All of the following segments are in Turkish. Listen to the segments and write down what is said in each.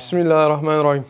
Bismillahirrahmanirrahim.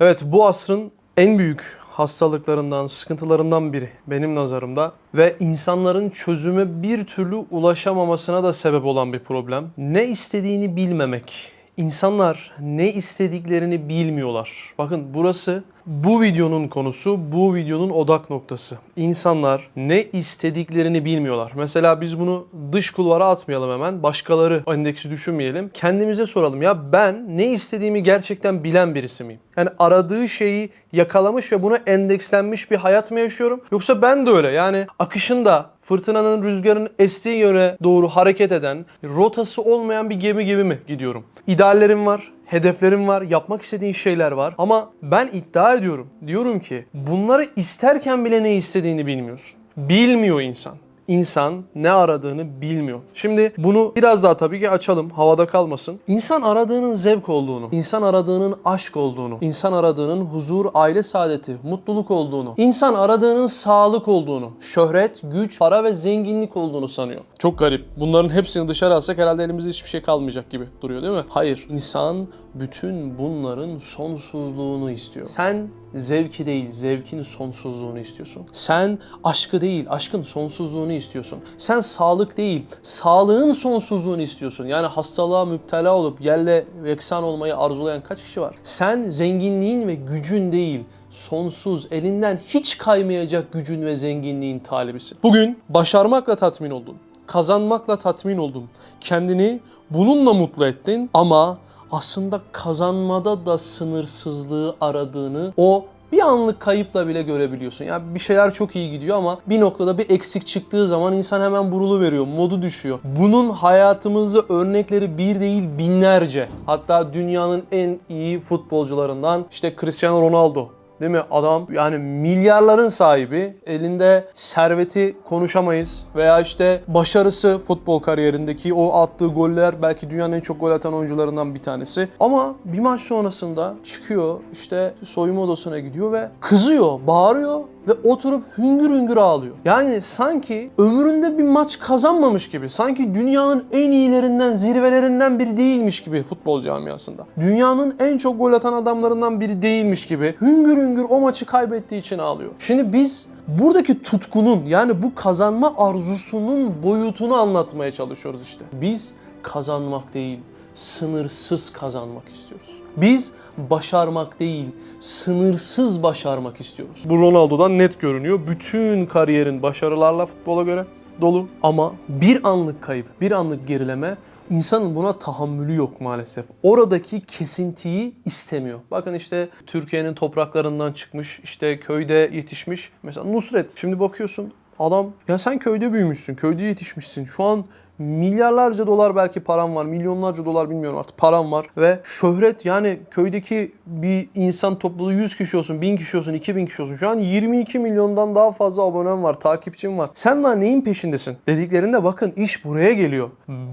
Evet bu asrın en büyük hastalıklarından, sıkıntılarından biri benim nazarımda ve insanların çözüme bir türlü ulaşamamasına da sebep olan bir problem. Ne istediğini bilmemek. İnsanlar ne istediklerini bilmiyorlar. Bakın burası bu videonun konusu, bu videonun odak noktası. İnsanlar ne istediklerini bilmiyorlar. Mesela biz bunu dış kulvara atmayalım hemen. Başkaları endeksi düşünmeyelim. Kendimize soralım. Ya ben ne istediğimi gerçekten bilen birisi miyim? Yani aradığı şeyi yakalamış ve buna endekslenmiş bir hayat mı yaşıyorum? Yoksa ben de öyle. Yani akışında fırtınanın, rüzgarın estiği yöne doğru hareket eden, rotası olmayan bir gemi gibi mi gidiyorum? İdeallerim var, hedeflerim var, yapmak istediğin şeyler var. Ama ben iddia ediyorum. Diyorum ki bunları isterken bile ne istediğini bilmiyorsun. Bilmiyor insan. İnsan ne aradığını bilmiyor. Şimdi bunu biraz daha tabii ki açalım. Havada kalmasın. İnsan aradığının zevk olduğunu, insan aradığının aşk olduğunu, insan aradığının huzur, aile saadeti, mutluluk olduğunu, insan aradığının sağlık olduğunu, şöhret, güç, para ve zenginlik olduğunu sanıyor. Çok garip. Bunların hepsini dışarı alsak herhalde elimizde hiçbir şey kalmayacak gibi duruyor değil mi? Hayır. İnsan bütün bunların sonsuzluğunu istiyor. Sen zevki değil, zevkin sonsuzluğunu istiyorsun. Sen aşkı değil, aşkın sonsuzluğunu istiyorsun. Sen sağlık değil, sağlığın sonsuzluğunu istiyorsun. Yani hastalığa müptela olup yerle yeksan olmayı arzulayan kaç kişi var? Sen zenginliğin ve gücün değil, sonsuz, elinden hiç kaymayacak gücün ve zenginliğin talibisin. Bugün başarmakla tatmin oldun. Kazanmakla tatmin oldun. Kendini bununla mutlu ettin ama aslında kazanmada da sınırsızlığı aradığını o bir anlık kayıpla bile görebiliyorsun. Yani bir şeyler çok iyi gidiyor ama bir noktada bir eksik çıktığı zaman insan hemen burulu veriyor, modu düşüyor. Bunun hayatımızda örnekleri bir değil binlerce. Hatta dünyanın en iyi futbolcularından işte Cristiano Ronaldo Değil mi? Adam yani milyarların sahibi. Elinde serveti konuşamayız. Veya işte başarısı futbol kariyerindeki o attığı goller belki dünyanın en çok gol atan oyuncularından bir tanesi. Ama bir maç sonrasında çıkıyor işte soyunma odasına gidiyor ve kızıyor, bağırıyor ve oturup hüngür hüngür ağlıyor. Yani sanki ömründe bir maç kazanmamış gibi, sanki dünyanın en iyilerinden, zirvelerinden biri değilmiş gibi futbol camiasında. Dünyanın en çok gol atan adamlarından biri değilmiş gibi hüngür hüngür o maçı kaybettiği için ağlıyor. Şimdi biz buradaki tutkunun yani bu kazanma arzusunun boyutunu anlatmaya çalışıyoruz işte. Biz kazanmak değil, sınırsız kazanmak istiyoruz. Biz başarmak değil, sınırsız başarmak istiyoruz. Bu Ronaldo'dan net görünüyor. Bütün kariyerin başarılarla futbola göre dolu ama bir anlık kayıp, bir anlık gerileme İnsanın buna tahammülü yok maalesef. Oradaki kesintiyi istemiyor. Bakın işte Türkiye'nin topraklarından çıkmış, işte köyde yetişmiş. Mesela Nusret. Şimdi bakıyorsun adam ya sen köyde büyümüşsün, köyde yetişmişsin. Şu an milyarlarca dolar belki param var, milyonlarca dolar bilmiyorum artık param var ve şöhret yani köydeki bir insan topluluğu 100 kişi olsun, 1000 kişi olsun, 2000 kişi olsun. Şu an 22 milyondan daha fazla abonem var, takipçim var. Sen daha neyin peşindesin? Dediklerinde bakın iş buraya geliyor.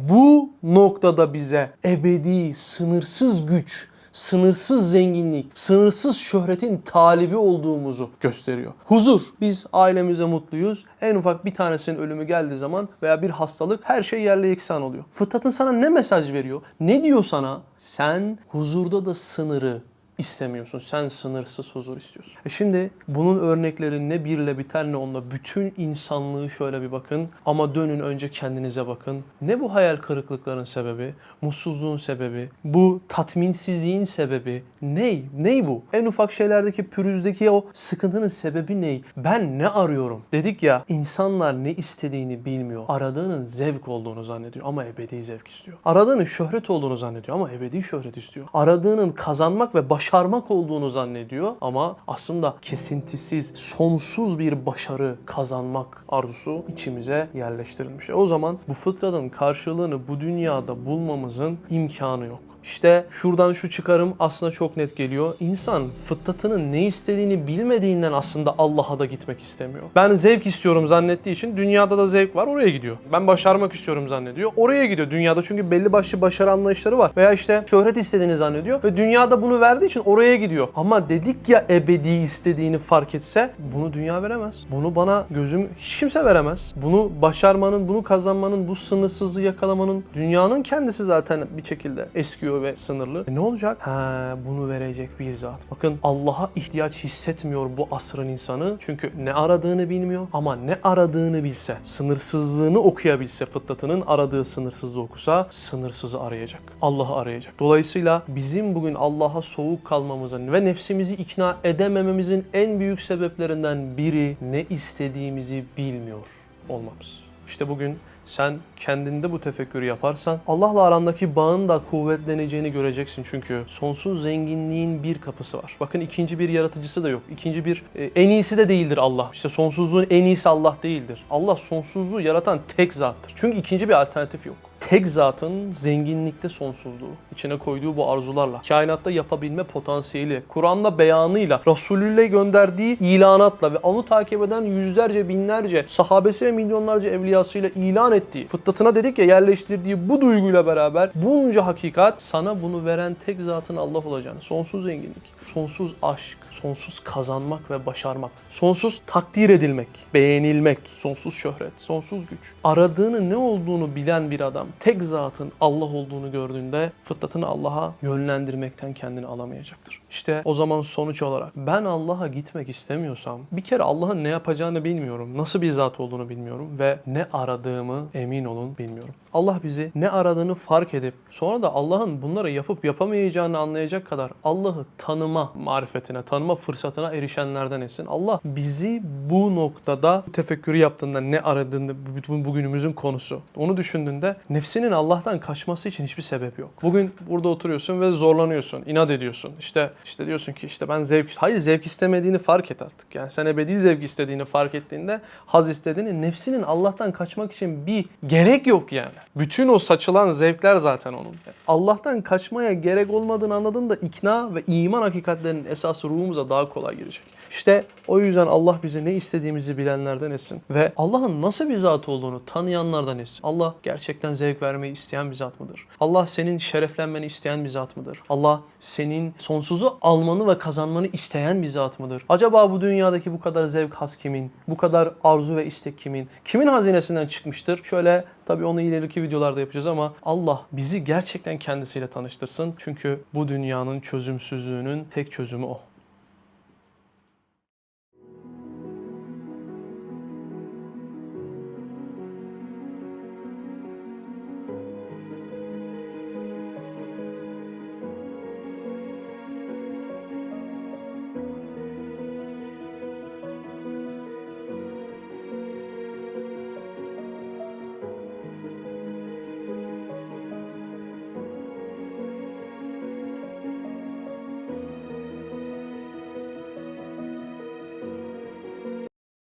Bu noktada bize ebedi, sınırsız güç, sınırsız zenginlik, sınırsız şöhretin talibi olduğumuzu gösteriyor. Huzur. Biz ailemize mutluyuz. En ufak bir tanesinin ölümü geldiği zaman veya bir hastalık her şey yerle yeksan oluyor. Fıtratın sana ne mesaj veriyor? Ne diyor sana? Sen huzurda da sınırı istemiyorsun. Sen sınırsız huzur istiyorsun. E şimdi bunun örnekleri ne birle biter ne onunla. Bütün insanlığı şöyle bir bakın. Ama dönün önce kendinize bakın. Ne bu hayal kırıklıkların sebebi? Mutsuzluğun sebebi? Bu tatminsizliğin sebebi? Ney? Ney bu? En ufak şeylerdeki pürüzdeki o sıkıntının sebebi ney? Ben ne arıyorum? Dedik ya insanlar ne istediğini bilmiyor. Aradığının zevk olduğunu zannediyor ama ebedi zevk istiyor. Aradığının şöhret olduğunu zannediyor ama ebedi şöhret istiyor. Aradığının kazanmak ve başarmak olduğunu zannediyor ama aslında kesintisiz, sonsuz bir başarı kazanmak arzusu içimize yerleştirilmiş. O zaman bu fıtratın karşılığını bu dünyada bulmamızın imkanı yok. İşte şuradan şu çıkarım aslında çok net geliyor. İnsan fıtratının ne istediğini bilmediğinden aslında Allah'a da gitmek istemiyor. Ben zevk istiyorum zannettiği için dünyada da zevk var oraya gidiyor. Ben başarmak istiyorum zannediyor. Oraya gidiyor dünyada çünkü belli başlı başarı anlayışları var. Veya işte şöhret istediğini zannediyor ve dünyada bunu verdiği için oraya gidiyor. Ama dedik ya ebedi istediğini fark etse bunu dünya veremez. Bunu bana gözüm hiç kimse veremez. Bunu başarmanın, bunu kazanmanın, bu sınırsızlığı yakalamanın dünyanın kendisi zaten bir şekilde eskiyor yaşıyor ve sınırlı. E ne olacak? Ha, bunu verecek bir zat. Bakın Allah'a ihtiyaç hissetmiyor bu asrın insanı. Çünkü ne aradığını bilmiyor ama ne aradığını bilse, sınırsızlığını okuyabilse, fıtratının aradığı sınırsızlığı okusa sınırsızı arayacak. Allah'ı arayacak. Dolayısıyla bizim bugün Allah'a soğuk kalmamızın ve nefsimizi ikna edemememizin en büyük sebeplerinden biri ne istediğimizi bilmiyor olmamız. İşte bugün sen kendinde bu tefekkürü yaparsan Allah'la arandaki bağın da kuvvetleneceğini göreceksin çünkü sonsuz zenginliğin bir kapısı var. Bakın ikinci bir yaratıcısı da yok. İkinci bir e, en iyisi de değildir Allah. İşte sonsuzluğun en iyisi Allah değildir. Allah sonsuzluğu yaratan tek zattır. Çünkü ikinci bir alternatif yok tek zatın zenginlikte sonsuzluğu, içine koyduğu bu arzularla, kainatta yapabilme potansiyeli, Kur'an'la beyanıyla, Resulü'yle gönderdiği ilanatla ve onu takip eden yüzlerce, binlerce sahabesi ve milyonlarca evliyasıyla ilan ettiği, fıtratına dedik ya yerleştirdiği bu duyguyla beraber bunca hakikat sana bunu veren tek zatın Allah olacağını, sonsuz zenginlik, sonsuz aşk, sonsuz kazanmak ve başarmak, sonsuz takdir edilmek, beğenilmek, sonsuz şöhret, sonsuz güç. Aradığını ne olduğunu bilen bir adam tek zatın Allah olduğunu gördüğünde fıtratını Allah'a yönlendirmekten kendini alamayacaktır. İşte o zaman sonuç olarak ben Allah'a gitmek istemiyorsam bir kere Allah'ın ne yapacağını bilmiyorum. Nasıl bir zat olduğunu bilmiyorum ve ne aradığımı emin olun bilmiyorum. Allah bizi ne aradığını fark edip sonra da Allah'ın bunları yapıp yapamayacağını anlayacak kadar Allah'ı tanıma marifetine, tanıma fırsatına erişenlerden etsin. Allah bizi bu noktada tefekkürü yaptığında ne aradığını bu- bugünümüzün konusu. Onu düşündüğünde nefsinin Allah'tan kaçması için hiçbir sebep yok. Bugün burada oturuyorsun ve zorlanıyorsun, inat ediyorsun. İşte işte diyorsun ki işte ben zevk hayır zevk istemediğini fark et artık. Yani sen ebedi zevk istediğini fark ettiğinde haz istediğini nefsinin Allah'tan kaçmak için bir gerek yok yani. Bütün o saçılan zevkler zaten onun. Allah'tan kaçmaya gerek olmadığını anladığında ikna ve iman hakikatlerinin esası ruhumuza daha kolay girecek. İşte o yüzden Allah bize ne istediğimizi bilenlerden etsin. Ve Allah'ın nasıl bir zat olduğunu tanıyanlardan etsin. Allah gerçekten zevk vermeyi isteyen bir zat mıdır? Allah senin şereflenmeni isteyen bir zat mıdır? Allah senin sonsuzu almanı ve kazanmanı isteyen bir zat mıdır? Acaba bu dünyadaki bu kadar zevk has kimin? Bu kadar arzu ve istek kimin? Kimin hazinesinden çıkmıştır? Şöyle tabii onu ileriki videolarda yapacağız ama Allah bizi gerçekten kendisiyle tanıştırsın. Çünkü bu dünyanın çözümsüzlüğünün tek çözümü o.